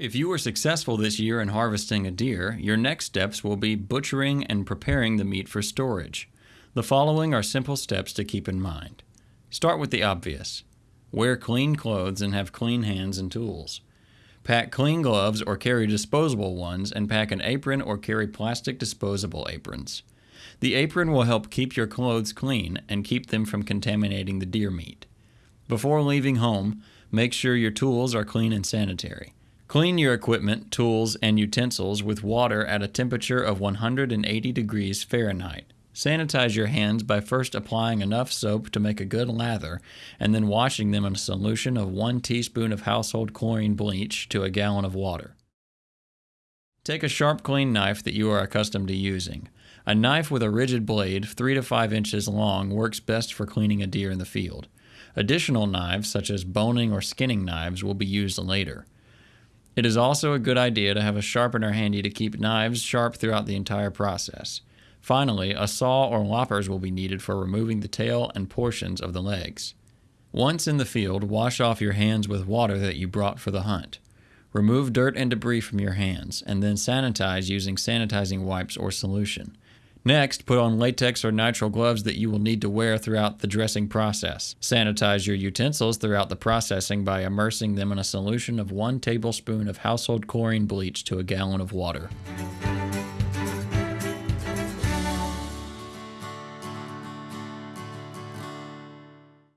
If you were successful this year in harvesting a deer, your next steps will be butchering and preparing the meat for storage. The following are simple steps to keep in mind. Start with the obvious. Wear clean clothes and have clean hands and tools. Pack clean gloves or carry disposable ones and pack an apron or carry plastic disposable aprons. The apron will help keep your clothes clean and keep them from contaminating the deer meat. Before leaving home, make sure your tools are clean and sanitary. Clean your equipment, tools, and utensils with water at a temperature of 180 degrees Fahrenheit. Sanitize your hands by first applying enough soap to make a good lather and then washing them in a solution of 1 teaspoon of household chlorine bleach to a gallon of water. Take a sharp, clean knife that you are accustomed to using. A knife with a rigid blade, 3 to 5 inches long, works best for cleaning a deer in the field. Additional knives, such as boning or skinning knives, will be used later. It is also a good idea to have a sharpener handy to keep knives sharp throughout the entire process. Finally, a saw or loppers will be needed for removing the tail and portions of the legs. Once in the field, wash off your hands with water that you brought for the hunt. Remove dirt and debris from your hands, and then sanitize using sanitizing wipes or solution. Next, put on latex or nitrile gloves that you will need to wear throughout the dressing process. Sanitize your utensils throughout the processing by immersing them in a solution of one tablespoon of household chlorine bleach to a gallon of water.